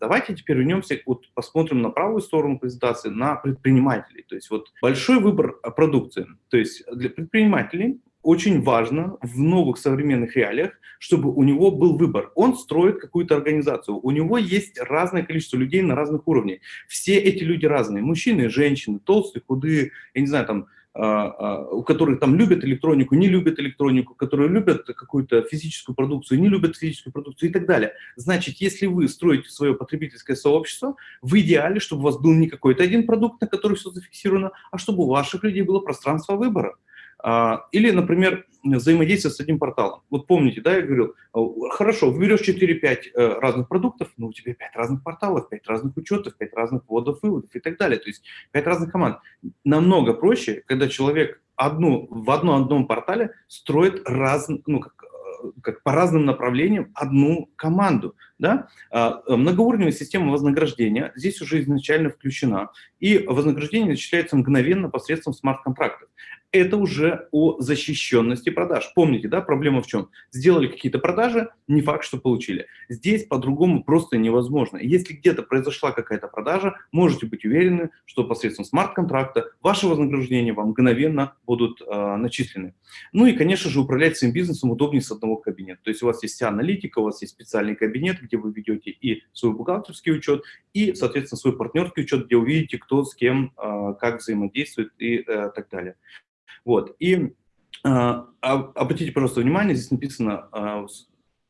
Давайте теперь вернемся, вот посмотрим на правую сторону презентации, на предпринимателей. То есть вот большой выбор продукции. То есть для предпринимателей очень важно в новых современных реалиях, чтобы у него был выбор. Он строит какую-то организацию, у него есть разное количество людей на разных уровнях. Все эти люди разные, мужчины, женщины, толстые, худые, я не знаю, там, а, а, у которых там любят электронику, не любят электронику, которые любят какую-то физическую продукцию, не любят физическую продукцию и так далее. Значит, если вы строите свое потребительское сообщество, в идеале, чтобы у вас был не какой-то один продукт, на который все зафиксировано, а чтобы у ваших людей было пространство выбора. А, или, например, взаимодействие с одним порталом. Вот помните, да, я говорил, хорошо, выберешь 4-5 э, разных продуктов, но у тебя 5 разных порталов, 5 разных учетов, 5 разных вводов, выводов и так далее. То есть 5 разных команд. Намного проще, когда человек одну, в одном одном портале строит раз, ну, как, э, как по разным направлениям одну команду. Да? А, многоуровневая система вознаграждения здесь уже изначально включена, и вознаграждение начисляется мгновенно посредством смарт-контрактов это уже о защищенности продаж. Помните, да, проблема в чем? Сделали какие-то продажи, не факт, что получили. Здесь по-другому просто невозможно. Если где-то произошла какая-то продажа, можете быть уверены, что посредством смарт-контракта ваши вознаграждения вам мгновенно будут э, начислены. Ну и, конечно же, управлять своим бизнесом удобнее с одного кабинета. То есть у вас есть вся аналитика, у вас есть специальный кабинет, где вы ведете и свой бухгалтерский учет, и, соответственно, свой партнерский учет, где увидите, кто с кем, э, как взаимодействует и э, так далее. Вот. И э, обратите, пожалуйста, внимание, здесь написано, э,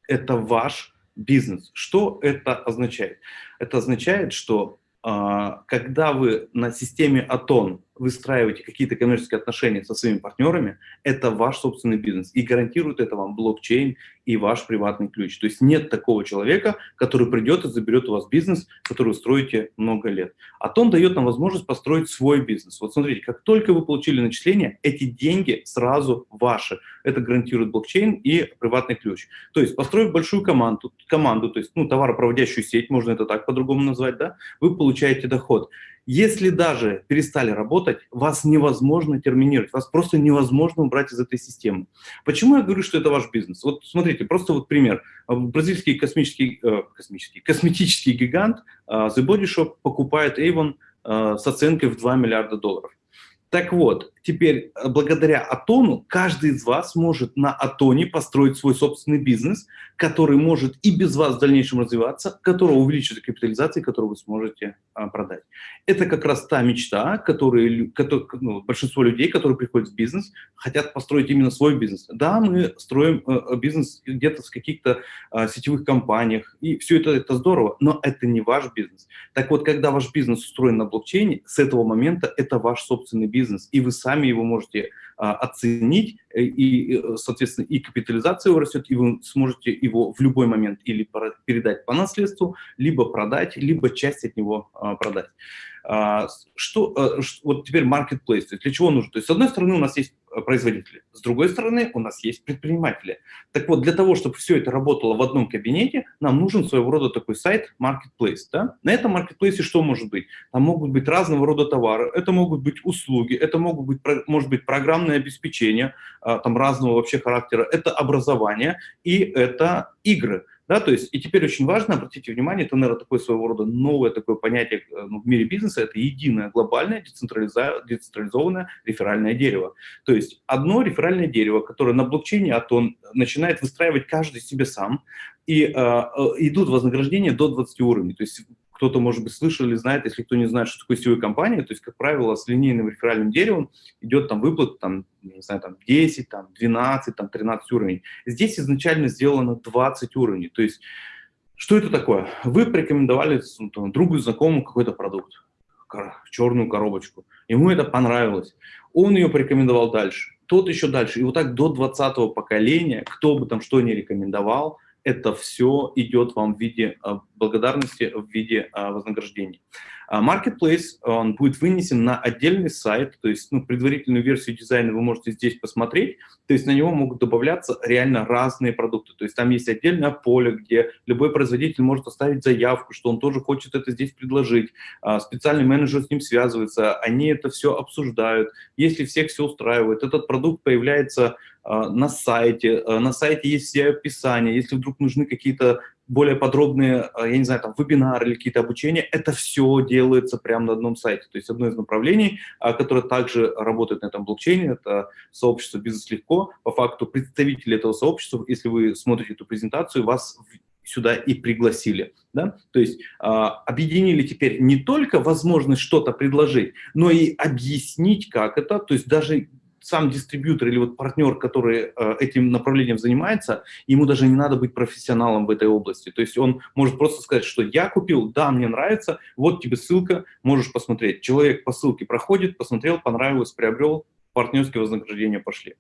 это ваш бизнес. Что это означает? Это означает, что э, когда вы на системе Атон выстраиваете какие-то коммерческие отношения со своими партнерами, это ваш собственный бизнес. И гарантирует это вам блокчейн и ваш приватный ключ. То есть нет такого человека, который придет и заберет у вас бизнес, который вы строите много лет. А то он дает нам возможность построить свой бизнес. Вот смотрите, как только вы получили начисление, эти деньги сразу ваши. Это гарантирует блокчейн и приватный ключ. То есть построив большую команду, команду то есть ну, товаропроводящую сеть, можно это так по-другому назвать, да, вы получаете доход. Если даже перестали работать, вас невозможно терминировать, вас просто невозможно убрать из этой системы. Почему я говорю, что это ваш бизнес? Вот смотрите, просто вот пример. Бразильский космический, э, космический косметический гигант э, The Body Shop покупает Avon э, с оценкой в 2 миллиарда долларов. Так вот, теперь э, благодаря Атону каждый из вас может на Атоне построить свой собственный бизнес, который может и без вас в дальнейшем развиваться, которого увеличится капитализация, которую вы сможете а, продать. Это как раз та мечта, которую, ну, большинство людей, которые приходят в бизнес, хотят построить именно свой бизнес. Да, мы строим э, бизнес где-то в каких-то э, сетевых компаниях, и все это, это здорово, но это не ваш бизнес. Так вот, когда ваш бизнес устроен на блокчейне, с этого момента это ваш собственный бизнес, и вы сами его можете а, оценить, э, и, э, соответственно, и капитализация его растет, и вы сможете его в любой момент или передать по наследству, либо продать, либо часть от него а, продать. А, что, э, вот теперь marketplace, для чего нужно? То есть с одной стороны у нас есть производители, с другой стороны у нас есть предприниматели. Так вот, для того, чтобы все это работало в одном кабинете, нам нужен своего рода такой сайт marketplace. Да? На этом marketplace что может быть? Там могут быть разного рода товары, это могут быть услуги, это могут быть, может быть программное обеспечение, а, там разного вообще характера, это образование и это игры. Да, то есть, и теперь очень важно, обратите внимание, это, наверное, такое своего рода новое такое понятие э, ну, в мире бизнеса, это единое глобальное децентрализованное реферальное дерево. То есть одно реферальное дерево, которое на блокчейне, а то он начинает выстраивать каждый себе сам, и э, э идут вознаграждения до 20 уровней. То есть кто-то, может быть, слышал или знает, если кто не знает, что такое сетевая компания, то есть, как правило, с линейным реферальным деревом идет там выплата, там, не знаю, там 10, там 12, там 13 уровней. Здесь изначально сделано 20 уровней, то есть, что это такое? Вы порекомендовали ну, там, другу, знакомому какой-то продукт, черную коробочку, ему это понравилось, он ее порекомендовал дальше, тот еще дальше, и вот так до 20 поколения, кто бы там что ни рекомендовал, это все идет вам в виде а, благодарности, в виде а, вознаграждений. А, Marketplace, он будет вынесен на отдельный сайт, то есть ну, предварительную версию дизайна вы можете здесь посмотреть, то есть на него могут добавляться реально разные продукты, то есть там есть отдельное поле, где любой производитель может оставить заявку, что он тоже хочет это здесь предложить, специальный менеджер с ним связывается, они это все обсуждают, если всех все устраивает, этот продукт появляется на сайте, на сайте есть все описания, если вдруг нужны какие-то более подробные, я не знаю, там, вебинары или какие-то обучения, это все делается прямо на одном сайте. То есть одно из направлений, которое также работает на этом блокчейне, это сообщество «Бизнес легко». По факту представители этого сообщества, если вы смотрите эту презентацию, вас сюда и пригласили. Да? То есть э, объединили теперь не только возможность что-то предложить, но и объяснить, как это. То есть даже сам дистрибьютор или вот партнер, который э, этим направлением занимается, ему даже не надо быть профессионалом в этой области. То есть он может просто сказать, что я купил, да, мне нравится, вот тебе ссылка, можешь посмотреть. Человек по ссылке проходит, посмотрел, понравилось, приобрел, партнерские вознаграждения пошли.